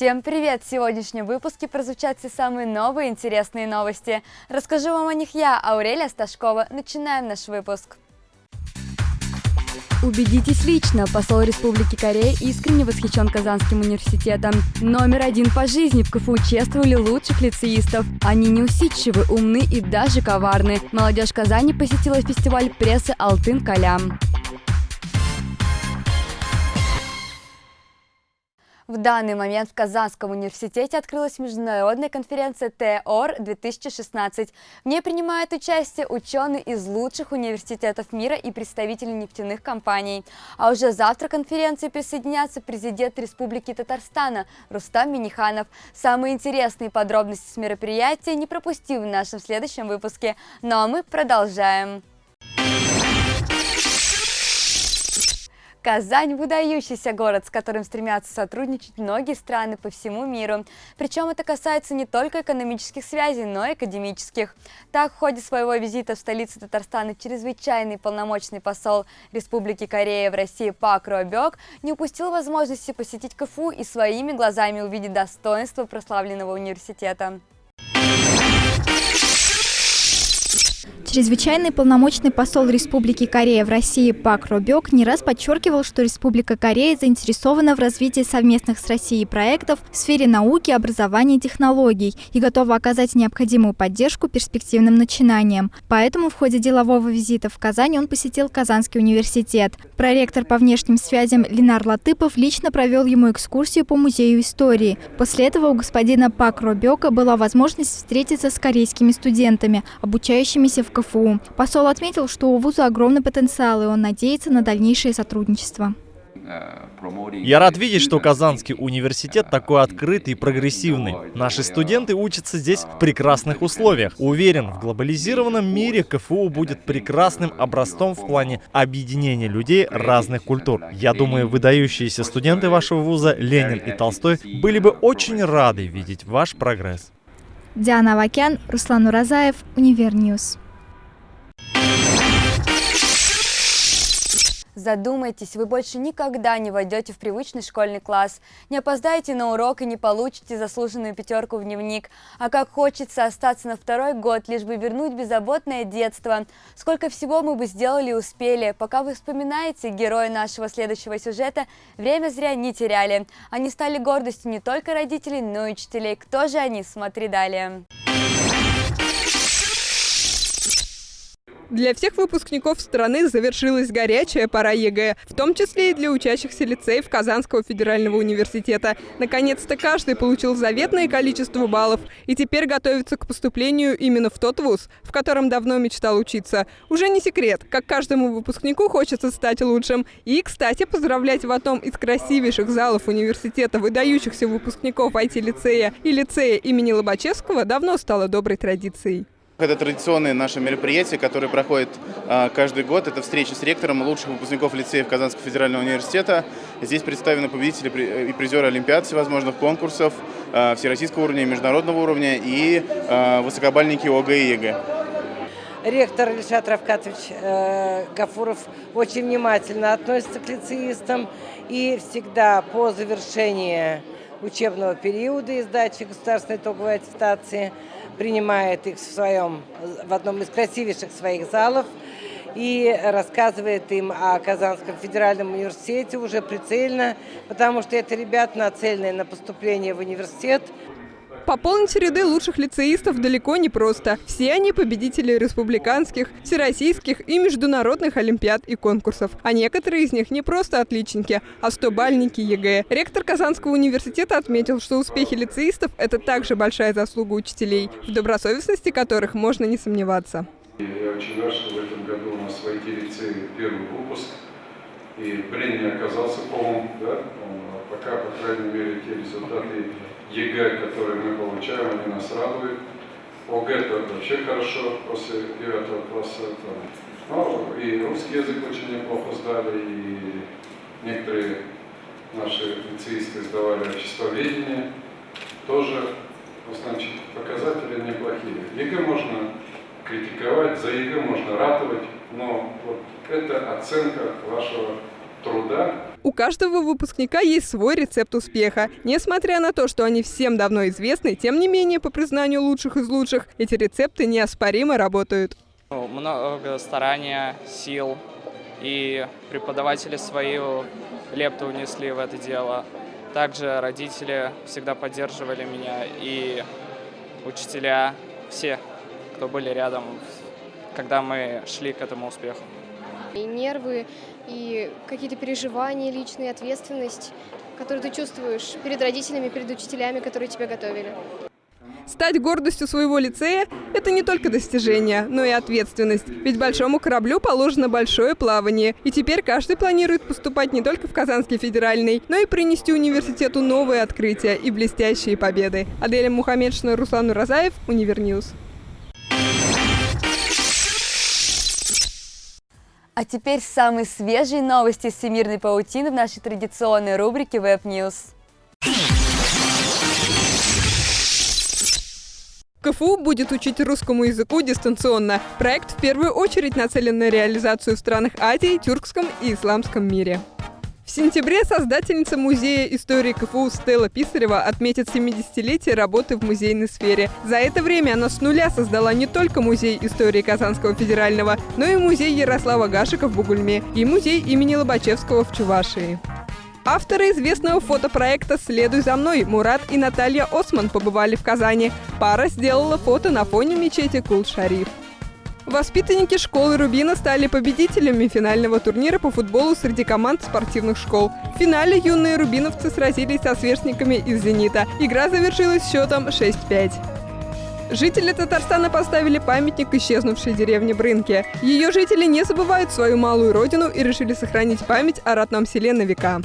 Всем привет! В сегодняшнем выпуске прозвучат все самые новые интересные новости. Расскажу вам о них я, Аурелия Сташкова. Начинаем наш выпуск. Убедитесь лично, посол Республики Корея искренне восхищен Казанским университетом. Номер один по жизни в КФУ чествовали лучших лицеистов. Они неусидчивы, умны и даже коварны. Молодежь Казани посетила фестиваль прессы «Алтын Калям». В данный момент в Казанском университете открылась международная конференция ТОР-2016. В ней принимают участие ученые из лучших университетов мира и представители нефтяных компаний. А уже завтра к конференции присоединятся президент Республики Татарстана Рустам Миниханов. Самые интересные подробности с мероприятия не пропусти в нашем следующем выпуске. Ну а мы продолжаем. Казань – выдающийся город, с которым стремятся сотрудничать многие страны по всему миру. Причем это касается не только экономических связей, но и академических. Так, в ходе своего визита в столицу Татарстана чрезвычайный полномочный посол Республики Корея в России Пак Робек не упустил возможности посетить КФУ и своими глазами увидеть достоинство прославленного университета. Чрезвычайный полномочный посол Республики Корея в России Пак Робек не раз подчеркивал, что Республика Корея заинтересована в развитии совместных с Россией проектов в сфере науки, образования и технологий и готова оказать необходимую поддержку перспективным начинаниям. Поэтому в ходе делового визита в Казань он посетил Казанский университет. Проректор по внешним связям Ленар Латыпов лично провел ему экскурсию по музею истории. После этого у господина Пак Робека была возможность встретиться с корейскими студентами, обучающимися в КФУ. Посол отметил, что у вуза огромный потенциал, и он надеется на дальнейшее сотрудничество. Я рад видеть, что Казанский университет такой открытый и прогрессивный. Наши студенты учатся здесь в прекрасных условиях. Уверен, в глобализированном мире КФУ будет прекрасным образцом в плане объединения людей разных культур. Я думаю, выдающиеся студенты вашего вуза Ленин и Толстой были бы очень рады видеть ваш прогресс. Диана Авакян, Руслан Уразаев, Универньюз. Задумайтесь, вы больше никогда не войдете в привычный школьный класс, не опоздаете на урок и не получите заслуженную пятерку в дневник. А как хочется остаться на второй год, лишь бы вернуть беззаботное детство. Сколько всего мы бы сделали и успели. Пока вы вспоминаете героя нашего следующего сюжета, время зря не теряли. Они стали гордостью не только родителей, но и учителей. Кто же они? Смотри далее. Для всех выпускников страны завершилась горячая пора ЕГЭ, в том числе и для учащихся лицеев Казанского федерального университета. Наконец-то каждый получил заветное количество баллов и теперь готовится к поступлению именно в тот вуз, в котором давно мечтал учиться. Уже не секрет, как каждому выпускнику хочется стать лучшим. И, кстати, поздравлять в одном из красивейших залов университета выдающихся выпускников IT-лицея и лицея имени Лобачевского давно стало доброй традицией. Это традиционное наше мероприятие, которое проходит а, каждый год. Это встреча с ректором лучших выпускников лицеев Казанского федерального университета. Здесь представлены победители и призеры Олимпиад всевозможных конкурсов а, всероссийского уровня международного уровня и а, высокобальники ОГЭ и ЕГЭ. Ректор Ильшат Рафкатович э, Гафуров очень внимательно относится к лицеистам и всегда по завершении учебного периода и сдачи государственной итоговой аттестации – принимает их в своем, в одном из красивейших своих залов и рассказывает им о Казанском федеральном университете уже прицельно, потому что это ребята, нацеленные на поступление в университет, Пополнить ряды лучших лицеистов далеко не просто. Все они победители республиканских, всероссийских и международных олимпиад и конкурсов. А некоторые из них не просто отличники, а стобальники ЕГЭ. Ректор Казанского университета отметил, что успехи лицеистов – это также большая заслуга учителей, в добросовестности которых можно не сомневаться. Я очень рад, что в этом году у нас в IT-лицее первый выпуск, и прения оказался полным. Да? Пока, по крайней мере, те результаты ЕГЭ, которые мы получаем, они нас радуют. ОГЭ это вообще хорошо после 9 класса. Ну, и русский язык очень неплохо сдали, и некоторые наши лицеисты сдавали обществоведение. Тоже, значит, показатели неплохие. ЕГЭ можно критиковать, за ЕГЭ можно ратовать, но вот это оценка вашего труда. У каждого выпускника есть свой рецепт успеха. Несмотря на то, что они всем давно известны, тем не менее, по признанию лучших из лучших, эти рецепты неоспоримо работают. Много старания, сил, и преподаватели свою лепту внесли в это дело. Также родители всегда поддерживали меня, и учителя, все, кто были рядом, когда мы шли к этому успеху. И нервы, и какие-то переживания личные, ответственность, которую ты чувствуешь перед родителями, перед учителями, которые тебя готовили. Стать гордостью своего лицея – это не только достижение, но и ответственность. Ведь большому кораблю положено большое плавание. И теперь каждый планирует поступать не только в Казанский федеральный, но и принести университету новые открытия и блестящие победы. Аделя Мухаммедшина, Руслан Уразаев, Универньюз. А теперь самые свежие новости из всемирной паутины в нашей традиционной рубрике Web News. КФУ будет учить русскому языку дистанционно. Проект в первую очередь нацелен на реализацию в странах Азии, тюркском и исламском мире. В сентябре создательница Музея истории КФУ Стелла Писарева отметит 70-летие работы в музейной сфере. За это время она с нуля создала не только Музей истории Казанского федерального, но и Музей Ярослава Гашика в Бугульме и Музей имени Лобачевского в Чувашии. Авторы известного фотопроекта «Следуй за мной» Мурат и Наталья Осман побывали в Казани. Пара сделала фото на фоне мечети Кул-Шариф. Воспитанники школы Рубина стали победителями финального турнира по футболу среди команд спортивных школ. В финале юные рубиновцы сразились со сверстниками из «Зенита». Игра завершилась счетом 6-5. Жители Татарстана поставили памятник исчезнувшей деревне Брынке. Ее жители не забывают свою малую родину и решили сохранить память о родном селе на века.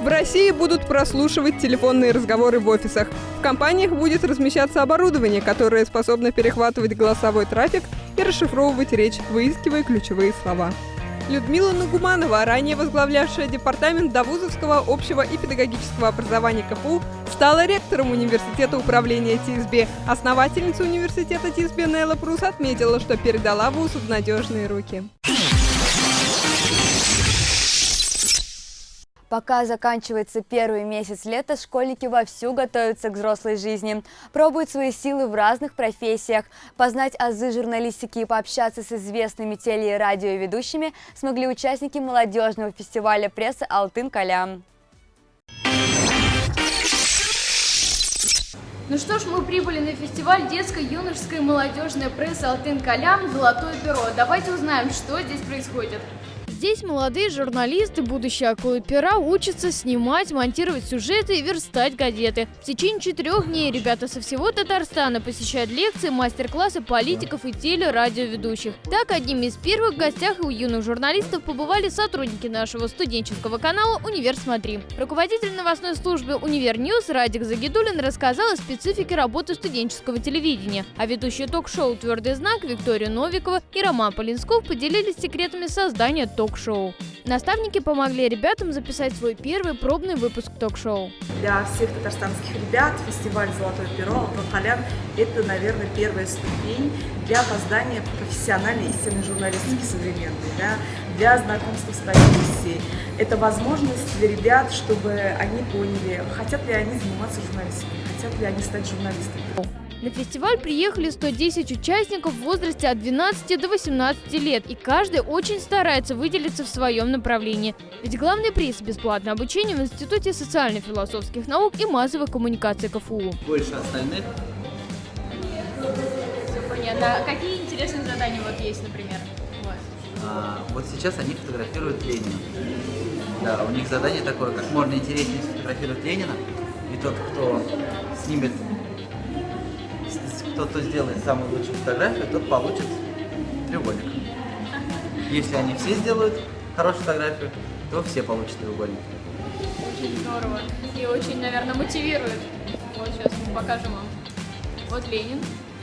В России будут прослушивать телефонные разговоры в офисах. В компаниях будет размещаться оборудование, которое способно перехватывать голосовой трафик и расшифровывать речь, выискивая ключевые слова. Людмила Нагуманова, ранее возглавлявшая департамент Давузовского общего и педагогического образования КФУ, стала ректором университета управления ТИСБ. Основательница университета ТИСБ Нелла Прус отметила, что передала вуз в надежные руки. Пока заканчивается первый месяц лета, школьники вовсю готовятся к взрослой жизни, пробуют свои силы в разных профессиях. Познать азы журналистики и пообщаться с известными теле- и радиоведущими смогли участники молодежного фестиваля прессы «Алтын-Калям». Ну что ж, мы прибыли на фестиваль детской, юношеской и молодежной прессы «Алтын-Калям. Золотое перо». Давайте узнаем, что здесь происходит. Здесь молодые журналисты, будущие акулы пера, учатся снимать, монтировать сюжеты и верстать газеты. В течение четырех дней ребята со всего Татарстана посещают лекции, мастер-классы политиков и телерадиоведущих. Так, одними из первых гостях у юных журналистов побывали сотрудники нашего студенческого канала «Универ Смотри». Руководитель новостной службы «Универ Ньюс» Радик Загидулин рассказал о специфике работы студенческого телевидения, а ведущие ток-шоу «Твердый знак» Виктория Новикова и Роман Полинсков поделились секретами создания ток ток-шоу. Наставники помогли ребятам записать свой первый пробный выпуск ток-шоу. Для всех татарстанских ребят фестиваль «Золотое перо» Алтан это, наверное, первая ступень для создания профессиональной истинной журналистики современной, да, для знакомства с профессией. Это возможность для ребят, чтобы они поняли, хотят ли они заниматься журналистикой, хотят ли они стать журналистами. На фестиваль приехали 110 участников в возрасте от 12 до 18 лет, и каждый очень старается выделиться в своем направлении. Ведь главный приз – бесплатное обучение в Институте социально-философских наук и массовой коммуникации КФУ. Больше остальных. Все понятно. А какие интересные задания вот есть, например? Вот. А, вот сейчас они фотографируют Ленина. Да, у них задание такое, как можно интереснее сфотографировать Ленина, и тот, кто снимет тот, кто сделает самую лучшую фотографию, тот получит треугольник. Если они все сделают хорошую фотографию, то все получат треугольник. Очень здорово. И очень, наверное, мотивирует. Вот сейчас мы покажем вам. Вот Ленин,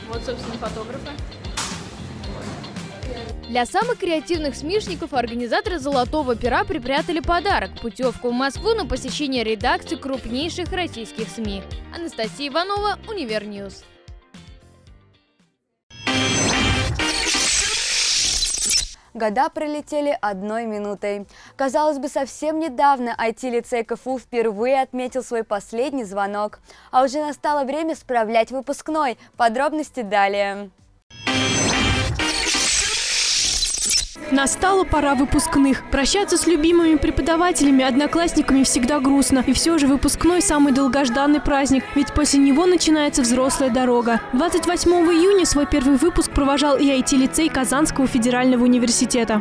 вот, собственно, фотографы. Для самых креативных смешников организаторы «Золотого пера» припрятали подарок – путевку в Москву на посещение редакции крупнейших российских СМИ. Анастасия Иванова, Универньюз. Года пролетели одной минутой. Казалось бы, совсем недавно IT-лицей КФУ впервые отметил свой последний звонок. А уже настало время справлять выпускной. Подробности далее. Настала пора выпускных. Прощаться с любимыми преподавателями, одноклассниками всегда грустно. И все же выпускной – самый долгожданный праздник, ведь после него начинается взрослая дорога. 28 июня свой первый выпуск провожал и IT-лицей Казанского федерального университета.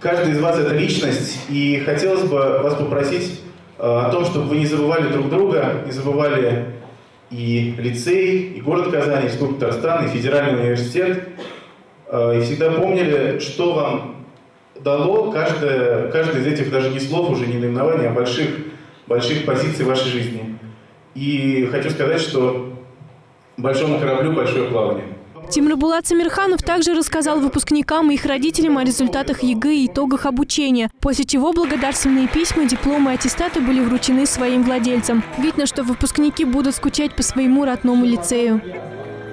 Каждый из вас – это личность, и хотелось бы вас попросить э, о том, чтобы вы не забывали друг друга, не забывали и лицей, и город Казань, и Республика Татарстан, и федеральный университет, э, и всегда помнили, что вам дало каждое, каждое из этих даже не слов, уже не наименований, а больших, больших позиций в вашей жизни. И хочу сказать, что большому кораблю большое плавание. Тимербулат Самерханов также рассказал выпускникам и их родителям о результатах ЕГЭ и итогах обучения, после чего благодарственные письма, дипломы и аттестаты были вручены своим владельцам. Видно, что выпускники будут скучать по своему родному лицею.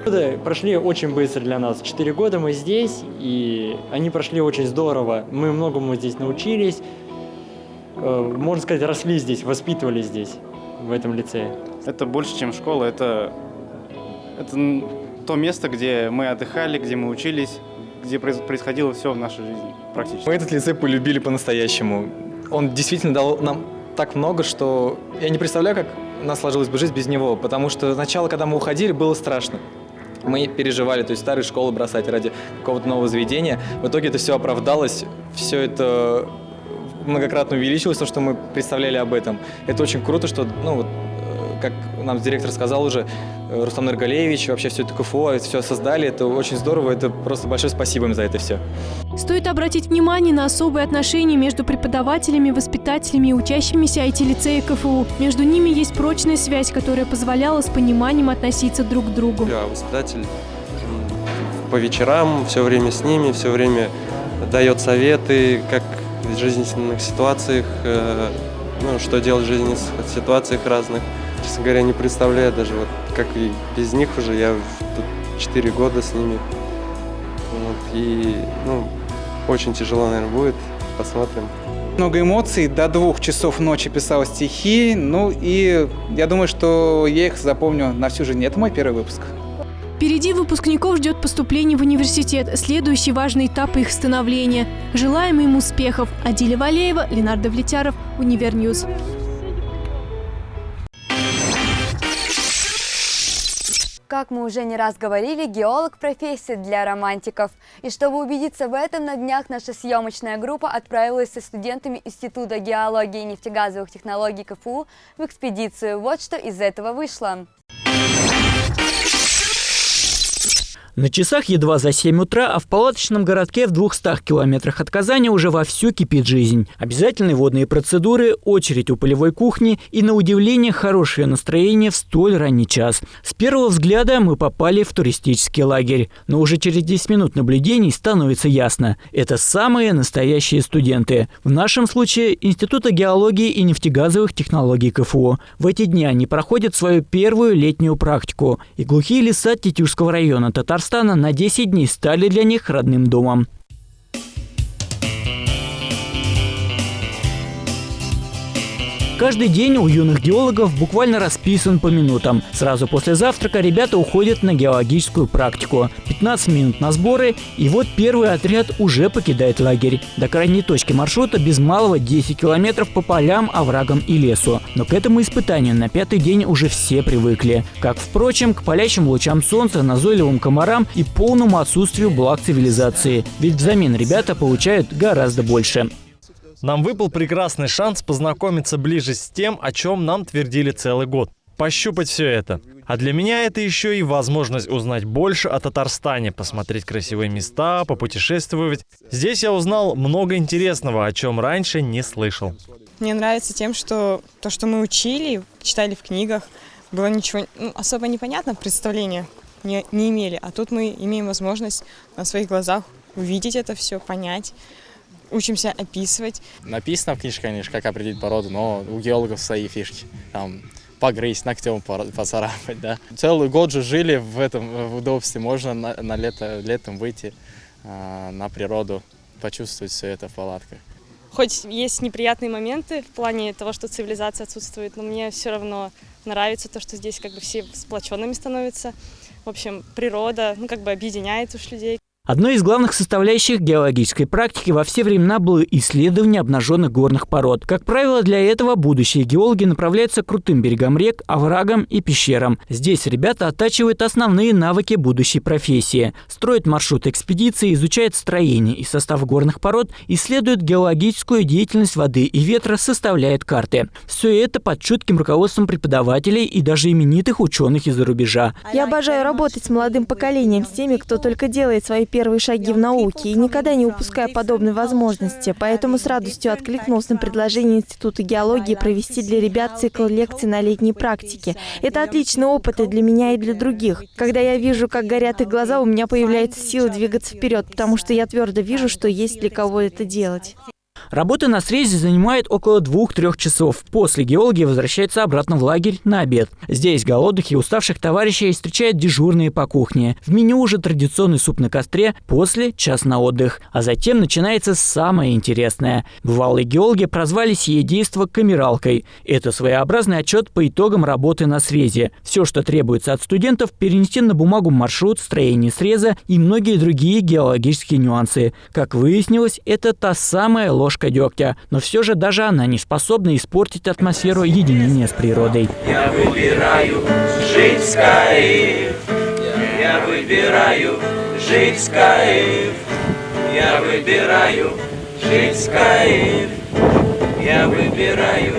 Годы прошли очень быстро для нас. Четыре года мы здесь, и они прошли очень здорово. Мы многому здесь научились, э, можно сказать, росли здесь, воспитывались здесь, в этом лицее. Это больше, чем школа, это, это то место, где мы отдыхали, где мы учились, где происходило все в нашей жизни практически. Мы этот лицей полюбили по-настоящему. Он действительно дал нам так много, что я не представляю, как у нас сложилась бы жизнь без него, потому что сначала, когда мы уходили, было страшно мы переживали, то есть старые школы бросать ради какого-то нового заведения. В итоге это все оправдалось, все это многократно увеличилось, то, что мы представляли об этом. Это очень круто, что, ну, вот, как нам директор сказал уже, э, Рустам Нургалеевич, вообще все это КФО, это все создали, это очень здорово, это просто большое спасибо им за это все. Стоит обратить внимание на особые отношения между преподавателями, воспитателями и учащимися IT-лицея КФУ. Между ними есть прочная связь, которая позволяла с пониманием относиться друг к другу. Я воспитатель по вечерам, все время с ними, все время дает советы, как в жизненных ситуациях, э, ну, что делать в жизненных ситуациях разных. Честно говоря, не представляю даже, вот, как и без них уже, я тут 4 года с ними. Вот, и, ну, очень тяжело, наверное, будет. Посмотрим. Много эмоций. До двух часов ночи писал стихи. Ну и я думаю, что я их запомню на всю жизнь. Это мой первый выпуск. Впереди выпускников ждет поступление в университет, следующий важный этап их становления. Желаем им успехов. Адиля Валеева, Ленардо Влетяров, UniverNews. Как мы уже не раз говорили, геолог – профессия для романтиков. И чтобы убедиться в этом, на днях наша съемочная группа отправилась со студентами Института геологии и нефтегазовых технологий КФУ в экспедицию. Вот что из этого вышло. На часах едва за 7 утра, а в палаточном городке в 200 километрах от Казани уже вовсю кипит жизнь. Обязательные водные процедуры, очередь у полевой кухни и, на удивление, хорошее настроение в столь ранний час. С первого взгляда мы попали в туристический лагерь. Но уже через 10 минут наблюдений становится ясно – это самые настоящие студенты. В нашем случае Института геологии и нефтегазовых технологий КФУ. В эти дни они проходят свою первую летнюю практику. И глухие леса Тетюшского района Татарстана Татарстана на 10 дней стали для них родным домом. Каждый день у юных геологов буквально расписан по минутам. Сразу после завтрака ребята уходят на геологическую практику. 15 минут на сборы, и вот первый отряд уже покидает лагерь. До крайней точки маршрута без малого 10 километров по полям, оврагам и лесу. Но к этому испытанию на пятый день уже все привыкли. Как, впрочем, к палящим лучам солнца, назойливым комарам и полному отсутствию благ цивилизации. Ведь взамен ребята получают гораздо больше. Нам выпал прекрасный шанс познакомиться ближе с тем, о чем нам твердили целый год. Пощупать все это. А для меня это еще и возможность узнать больше о Татарстане, посмотреть красивые места, попутешествовать. Здесь я узнал много интересного, о чем раньше не слышал. Мне нравится тем, что то, что мы учили, читали в книгах, было ничего ну, особо непонятно, представления не, не имели. А тут мы имеем возможность на своих глазах увидеть это все, понять учимся описывать. Написано в книжке, конечно, как определить породу, но у геологов свои фишки. Там погрызть, ногтем поцарапать, да. Целый год же жили в этом в удобстве. Можно на, на лето, летом выйти э, на природу, почувствовать все это в палатках. хоть есть неприятные моменты в плане того, что цивилизация отсутствует, но мне все равно нравится то, что здесь как бы все сплоченными становятся. В общем, природа, ну, как бы объединяет уж людей. Одной из главных составляющих геологической практики во все времена было исследование обнаженных горных пород. Как правило, для этого будущие геологи направляются к крутым берегам рек, оврагам и пещерам. Здесь ребята оттачивают основные навыки будущей профессии. Строят маршрут экспедиции, изучают строение и состав горных пород, исследуют геологическую деятельность воды и ветра, составляют карты. Все это под чутким руководством преподавателей и даже именитых ученых из-за рубежа. Я обожаю работать с молодым поколением, с теми, кто только делает свои первые шаги в науке и никогда не упуская подобной возможности, поэтому с радостью откликнулся на предложение Института геологии провести для ребят цикл лекций на летней практике. Это отличный опыт и для меня, и для других. Когда я вижу, как горят их глаза, у меня появляется сила двигаться вперед, потому что я твердо вижу, что есть для кого это делать. Работа на срезе занимает около двух-трех часов. После геологи возвращаются обратно в лагерь на обед. Здесь голодных и уставших товарищей встречают дежурные по кухне. В меню уже традиционный суп на костре, после час на отдых. А затем начинается самое интересное. Бывалые геологи прозвали сие действо камералкой. Это своеобразный отчет по итогам работы на срезе. Все, что требуется от студентов, перенести на бумагу маршрут, строение среза и многие другие геологические нюансы. Как выяснилось, это та самая ложка ложка дегтя, но все же даже она не способна испортить атмосферу единения с природой. Я выбираю жить в Скаиф. Я выбираю жить в Скаиф. Я выбираю жить в кайф. Я выбираю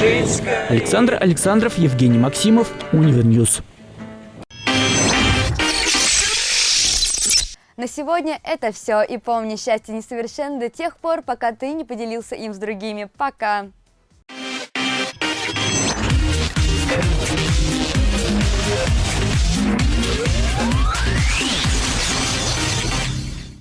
жить в кайф. Александр Александров, Евгений Максимов, UniverNews. На сегодня это все. И помни, счастье несовершенно до тех пор, пока ты не поделился им с другими. Пока!